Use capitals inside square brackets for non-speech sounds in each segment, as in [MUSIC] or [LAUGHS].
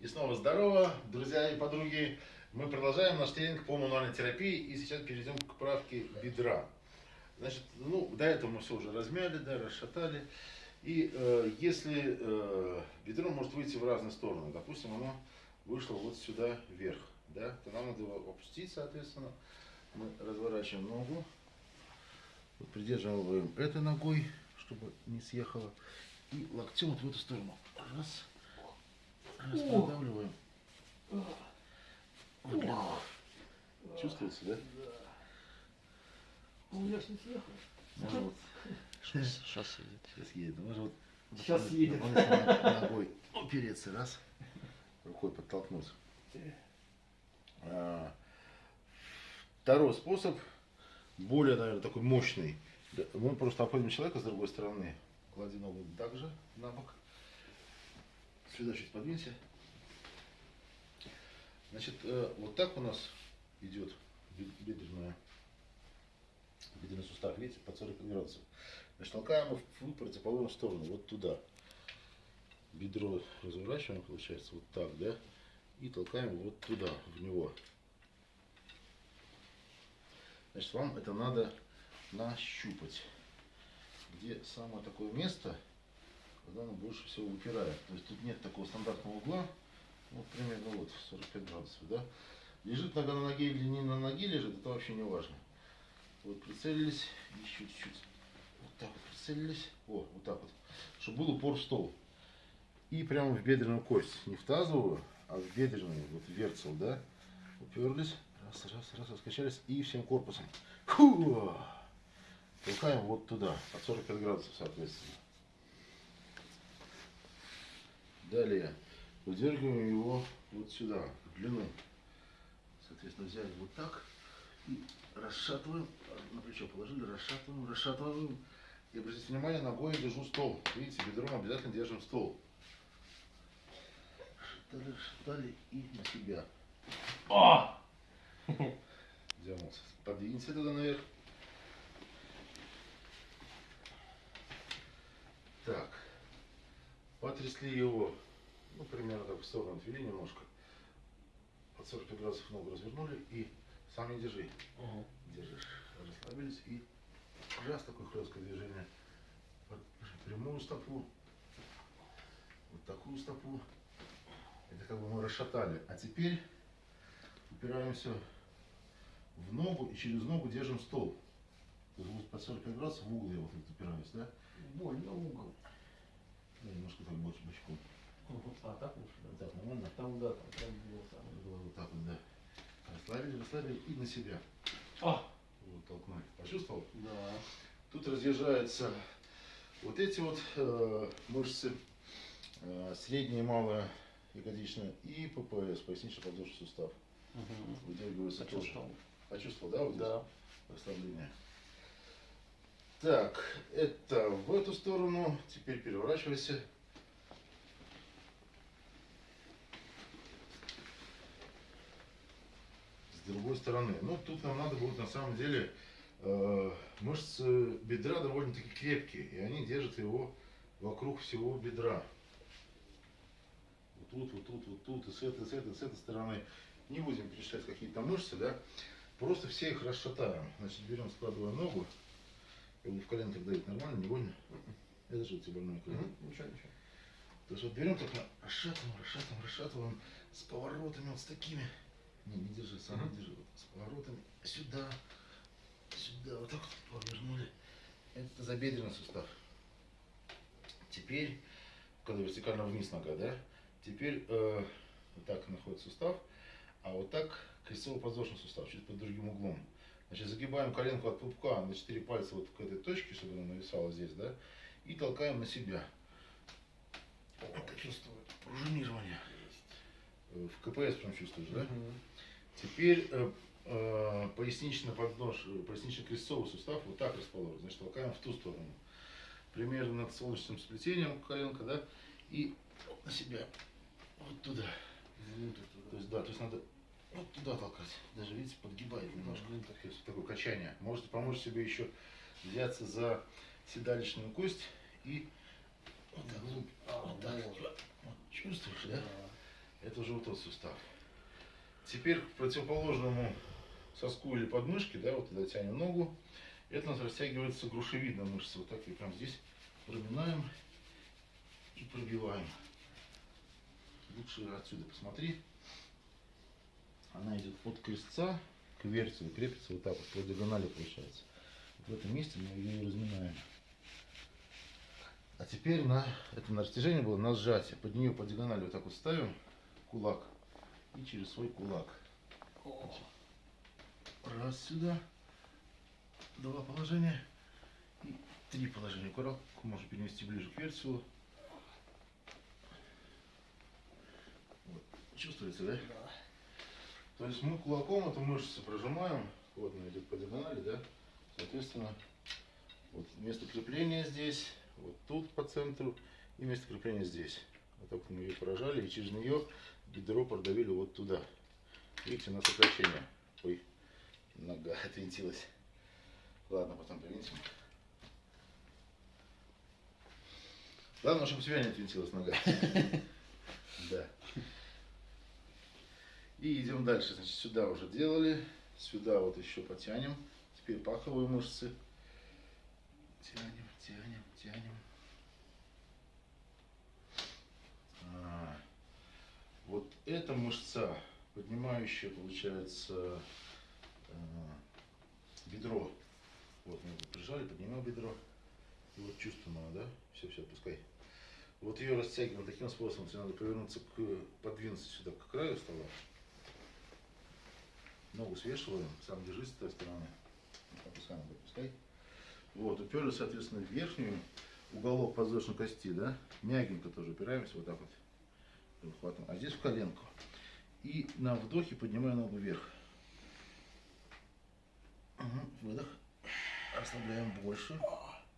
И снова здорово, друзья и подруги. Мы продолжаем наш тренинг по мануальной терапии и сейчас перейдем к правке бедра. Значит, ну, до этого мы все уже размяли, да, расшатали. И э, если э, бедро может выйти в разные стороны, допустим, оно вышло вот сюда вверх, да, то нам надо его опустить, соответственно. Мы разворачиваем ногу, вот придерживаем этой ногой, чтобы не съехало, и локтем вот в эту сторону. Раз, легко. Чувствуется, да? У меня не съехал. Можно вот [LAUGHS] Сейчас едет. Сейчас едет. Можно вот Сейчас едет. ногой упереться, раз, рукой подтолкнуть. А, Второй способ, более, наверное, такой мощный. Да, Мы просто обходим человека с другой стороны. Клади ногу также на бок. Сюда чуть подвинься. Значит, э, вот так у нас идет бед- бедренная, бедренный сустав, видите, под 40 градусов. Значит, толкаем его в противоположную сторону, вот туда. Бедро разворачиваем, получается, вот так, да? И толкаем вот туда, в него. Значит, вам это надо нащупать. Где самое такое место, когда оно больше всего выпирает. То есть тут нет такого стандартного угла, вот примерно вот 45 градусов, да? Лежит нога на ноге или не на ноге лежит, это вообще не важно. Вот прицелились, еще чуть-чуть. Вот так вот прицелились. О, вот так вот. Чтобы был упор в стол. И прямо в бедренную кость. Не в тазовую, а в бедренную. Вот верцел, да? Уперлись. Раз, раз, раз, раскачались. И всем корпусом. Фу! Толкаем вот туда. Под 45 градусов, соответственно. Далее. Выдергиваем его вот сюда, в длину. Соответственно, взяли вот так. И расшатываем, на плечо положили, расшатываем, расшатываем. И обратите внимание, ногой я держу стол. Видите, бедром обязательно держим стол. Расшатали, расшатали и на себя. О! Дернулся. Подвинься туда наверх. Так. Потрясли его, ну, примерно так в сторону отвели немножко. Под 45 градусов ногу развернули и сам не держи. Держишь. Расслабились и раз такое хлесткое движение. Прямую стопу. Вот такую стопу. Это как бы мы расшатали. А теперь упираемся в ногу и через ногу держим стол. Под 45 градусов в угол я вот упираюсь, да? Больно угол. Да, немножко так больше бочком. А, так лучше, Вот да? так нормально. Там, да, там прям было самое. Было вот так вот, да. Расслабили, расслабили и на себя. А! Вот толкнули. Почувствовал? Да. Тут разъезжаются вот эти вот э, мышцы, э, средняя и малая ягодичная и ППС, пояснично-подвздошный сустав. Выдергивается тоже. Почувствовал. Почувствовал, да, вот здесь? Да. Расслабление. Так, это в эту сторону. Теперь переворачивайся. С другой стороны. Ну, тут нам надо будет на самом деле э, мышцы бедра довольно-таки крепкие. И они держат его вокруг всего бедра. Вот тут, вот тут, вот тут, и с этой, с этой, с этой стороны. Не будем перечислять какие-то мышцы, да? Просто все их расшатаем. Значит, берем, складываем ногу. Как бы в коленках давить нормально, не больно. [LAUGHS] Это же у тебя больное колено. Ничего, ничего. То есть вот берем только расшатываем, расшатываем, расшатываем с поворотами вот с такими. Не, не держи, сам не держи. Вот, с поворотами сюда, сюда, вот так вот повернули. Это забедренный сустав. Теперь, когда вертикально вниз нога, да? Теперь э, вот так находится сустав, а вот так крестцово-подвздошный сустав, чуть под другим углом. Значит, загибаем коленку от пупка на 4 пальца вот к этой точке, чтобы она нависала здесь, да? И толкаем на себя. Это чувствую пружинирование. Э, В КПС прям чувствуешь, да? Теперь э, э, пояснично поднож, э, пояснично-крестцовый сустав вот так расположен. Значит, толкаем в ту сторону. Примерно над солнечным сплетением коленка, да? И на себя. Вот туда. Внутрь То туда. есть, да, то есть надо вот туда толкать. Даже, видите, подгибает немножко. То есть такое качание. Можете помочь себе еще взяться за седалищную кость и вот так. А, вот так. вот. Вот, чувствуешь, да? Да. Это уже вот тот сустав. Теперь к противоположному соску или подмышке, да, вот когда тянем ногу, это у нас растягивается грушевидная мышца. Вот так и прям здесь проминаем и пробиваем. Лучше отсюда посмотри. Она идет от крестца к версию, крепится вот так вот, по диагонали получается. Вот в этом месте мы ее разминаем. А теперь на это на растяжение было на сжатие. Под нее по диагонали вот так вот ставим кулак и через свой кулак. Раз сюда, два положения и три положения. Кулак можно перенести ближе к версию. Вот. Чувствуется, да? Да. То есть мы кулаком эту мышцу прожимаем, вот она идет по диагонали, да? Соответственно, вот место крепления здесь, вот тут по центру и место крепления здесь. Вот так мы ее поражали и через нее бедро продавили вот туда. Видите, на сокращение. Ой, нога [LAUGHS] отвинтилась. Ладно, потом привинтим. Главное, чтобы у тебя не отвинтилась нога. [LAUGHS] Да. И идем дальше. Значит, сюда уже делали. Сюда вот еще потянем. Теперь паховые мышцы. Тянем, тянем, тянем. А, вот эта мышца, поднимающая, получается, э, бедро. Вот мы его прижали, поднимаем бедро. И вот чувствуем она, да? Все, все, отпускай. Вот ее растягиваем таким способом, тебе надо повернуться к, подвинуться сюда к краю стола. Ногу свешиваем, сам держись с той стороны. Опускай, ногу, опускай. Вот, уперли, соответственно, в верхнюю, уголок подвздошной кости, да, мягенько тоже упираемся, вот так вот, хватом, а здесь в коленку. И на вдохе поднимаем ногу вверх. Угу, выдох. Расслабляем больше.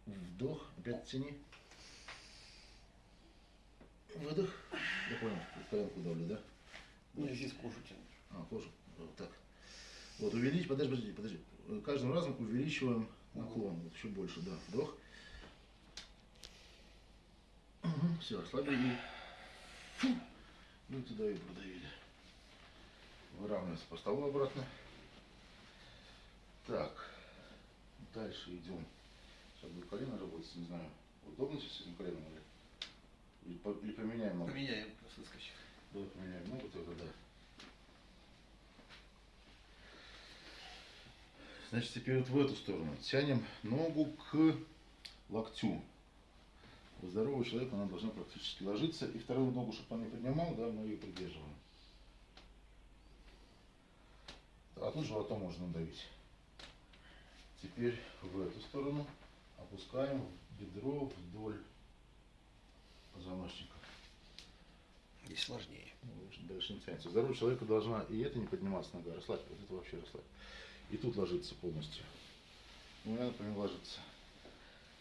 Вдох, опять тяни. Выдох. Я понял, коленку давлю, да? Ну, здесь кожу тянешь. А, кожу. Вот так. Вот, увеличить, подожди, подожди, подожди. Каждым разом увеличиваем наклон. Вот еще больше, да. Вдох. все, расслабили. Фу. Ну и туда и продавили. Выравниваемся по столу обратно. Так. Дальше идем. Сейчас будет колено работать, не знаю. Удобно сейчас с этим коленом или? Или, по- или поменяем ногу? Поменяем, выскочив. Давай поменяем ногу тогда, да. Значит, теперь вот в эту сторону. Тянем ногу к локтю. У здорового человека она должна практически ложиться. И вторую ногу, чтобы он не поднимал, да, мы ее придерживаем. А тут животом можно надавить. Теперь в эту сторону опускаем бедро вдоль позвоночника. Здесь сложнее. Ну, дальше не тянется. Здорового человека должна и это не подниматься нога, расслабь, вот это вообще расслабь. И тут ложится полностью. У меня, например, ложится.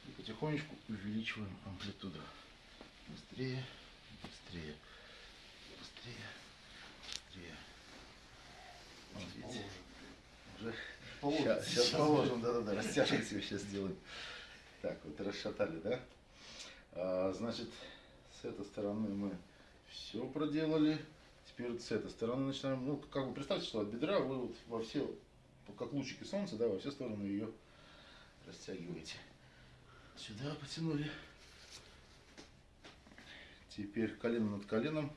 И потихонечку увеличиваем амплитуду. Быстрее, быстрее, быстрее, быстрее. Вот видите, уже Положим. Сейчас, сейчас положим, да-да-да, растяжек себе сейчас сделаем. Так, вот расшатали, да? А, значит, с этой стороны мы все проделали. Теперь вот с этой стороны начинаем. Ну, как бы представьте, что от бедра вы вот во все, как лучики солнца, да, во все стороны ее растягиваете. Сюда потянули. Теперь колено над коленом.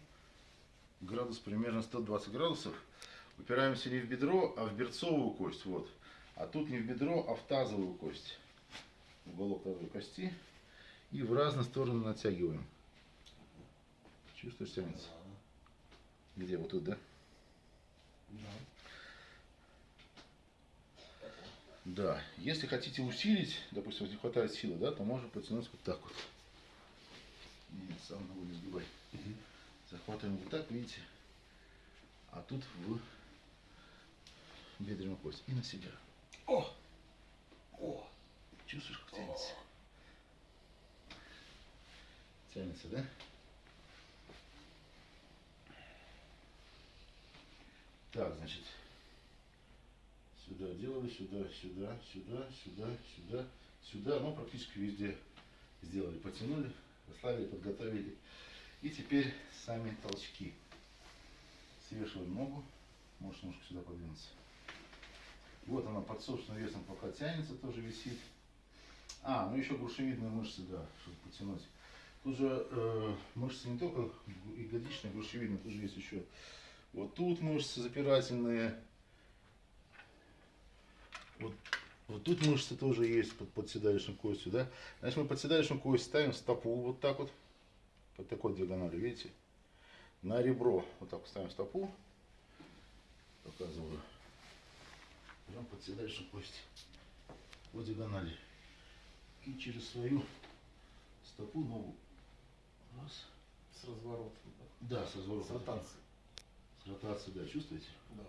Градус примерно 120 градусов. Упираемся не в бедро, а в берцовую кость. Вот. А тут не в бедро, а в тазовую кость. Уголок тазовой кости. И в разные стороны натягиваем. Чувствуешь, тянется? Где? Вот тут, да? Да. Да. Если хотите усилить, допустим, если не хватает силы, да, то можно потянуть вот так вот. Нет, сам ногу не сгибай. Захватываем вот так, видите? А тут в бедренную кость. И на себя. О! О! Чувствуешь, как тянется? Тянется, да? Так, значит, сюда делали, сюда, сюда, сюда, сюда, сюда, сюда, ну, практически везде сделали, потянули, расслабили, подготовили. И теперь сами толчки. Свешиваем ногу. Можешь немножко сюда подвинуться. Вот она под собственным весом пока тянется, тоже висит. А, ну еще грушевидные мышцы, да, чтобы потянуть. Тут же э, мышцы не только ягодичные, грушевидные, тут же есть еще вот тут мышцы запирательные. Вот, вот тут мышцы тоже есть под, под седалищной костью, да. Значит, мы под седалищную кость ставим стопу вот так вот, по такой диагонали, видите? На ребро вот так вот ставим стопу. Показываю. Прям под седалищную кость. По диагонали. И через свою стопу ногу. Раз. С разворотом. Да, с разворотом. С ротацией. С ротацией, да, чувствуете? Да.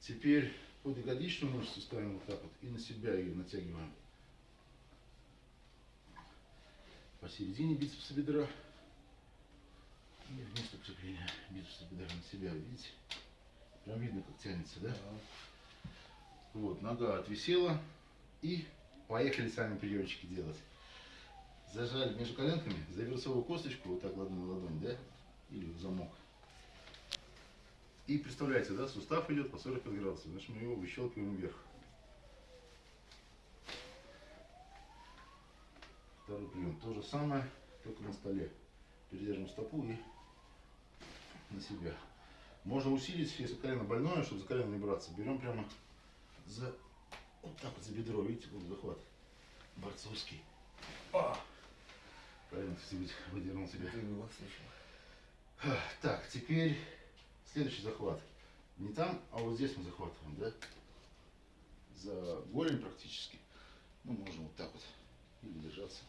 Теперь под ягодичную мышцу ставим вот так вот и на себя ее натягиваем. Посередине бицепса бедра. И вместо крепления бицепса бедра на себя, видите? Прям видно, как тянется, да? Вот, нога отвисела. И поехали сами приемчики делать. Зажали между коленками за берцовую косточку, вот так ладонь на ладонь, да? Или в замок. И представляете, да, сустав идет по 45 градусов, значит мы его выщелкиваем вверх. Второй прием. То же самое, только на столе. Передержим стопу и на себя. Можно усилить, если колено больное, чтобы за колено не браться. Берем прямо за вот так вот за бедро, видите, вот захват. Борцовский. А! Правильно, выдернул себя. Так, теперь следующий захват. Не там, а вот здесь мы захватываем, да? За голень практически. Ну, можно вот так вот. Или держаться.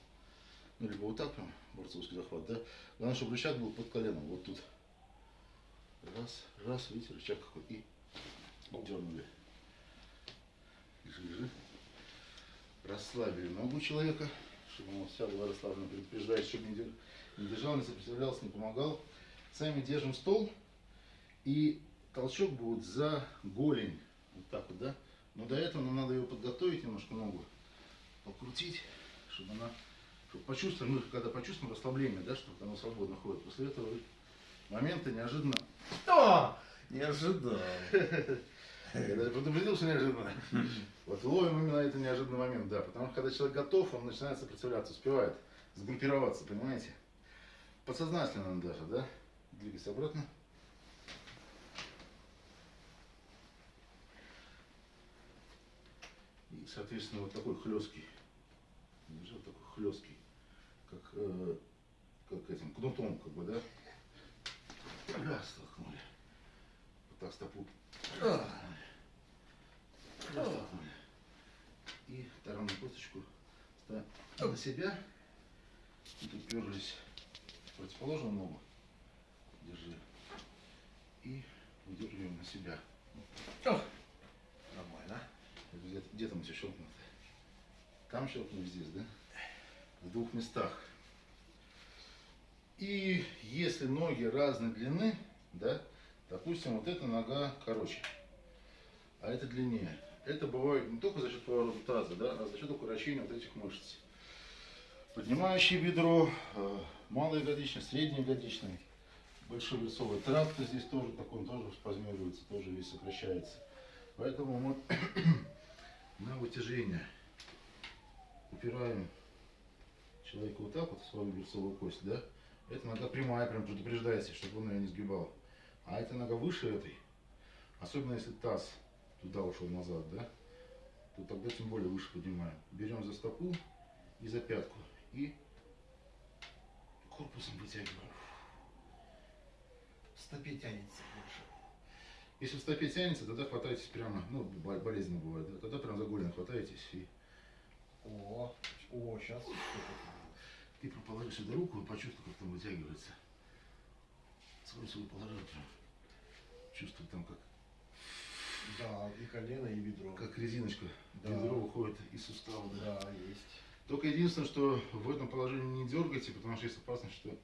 Ну, либо вот так прям, борцовский захват, да? Главное, чтобы рычаг был под коленом, вот тут. Раз, раз, видите, рычаг какой. И дернули. Лежи. Расслабили ногу человека, чтобы он вся была расслаблена. Предупреждает, чтобы не держал, не сопротивлялся, не помогал. Сами держим стол. И толчок будет за голень. Вот так вот, да? Но до этого нам надо его подготовить немножко ногу. Покрутить, чтобы она... Чтобы почувствовали, мы когда почувствуем расслабление, да, чтобы оно свободно ходит. После этого момента неожиданно... Что? Не ожидал. Я даже предупредил, что неожиданно. Вот ловим именно этот неожиданный момент, да. Потому что когда человек готов, он начинает сопротивляться, успевает сгруппироваться, понимаете? Подсознательно даже, да? Двигайся обратно. Соответственно, вот такой хлесткий. Держи вот такой хлесткий. Как, э, как этим, кнутом, как бы, да? Раз, толкнули. Вот так стопу. Раз. И таранную косточку ставим на себя. И тут уперлись в противоположную ногу. Держи. И выдергиваем на себя. Нормально. Где, где там все щелкнуто? Там щелкнули, здесь, да? В двух местах. И если ноги разной длины, да, допустим, вот эта нога короче, а это длиннее. Это бывает не только за счет поворота таза, да, а за счет укорочения вот этих мышц. Поднимающее бедро, э, малоягодичный, среднеягодичный, большеберцовый тракт здесь тоже такой, он тоже спазмируется, тоже весь сокращается. Поэтому мы на вытяжение упираем человека вот так вот свою берцовую кость, да? Эта нога прямая, прям предупреждается, чтобы он ее не сгибал. А эта нога выше этой, особенно если таз туда ушел назад, да? То тогда тем более выше поднимаем. Берем за стопу и за пятку. И корпусом вытягиваем. В стопе тянется больше. Если в стопе тянется, тогда хватайтесь прямо, ну, бо- болезненно бывает, да? тогда прям за голень хватаетесь и О, о, сейчас. Ты прям положи сюда руку и почувствуй, как там вытягивается. Свой свой положил прям. Чувствуй там, как, Да, и колено, и бедро. как резиночка. Да. Бедро выходит из сустава. Да. Да, есть. Только единственное, что в этом положении не дергайте, потому что есть опасность, что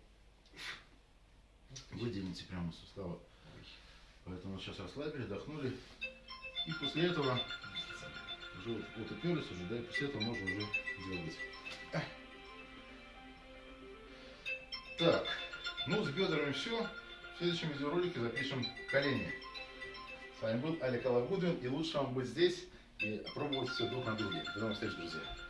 выделите прямо из сустава. Поэтому сейчас расслабили, вдохнули. И после этого уже вот, вот уперлись уже, да, и после этого можно уже дергать. Так, ну с бедрами все. В следующем видеоролике запишем колени. С вами был Олег Алабудин, и лучше вам быть здесь и пробовать все друг на друге. До новых встреч, друзья.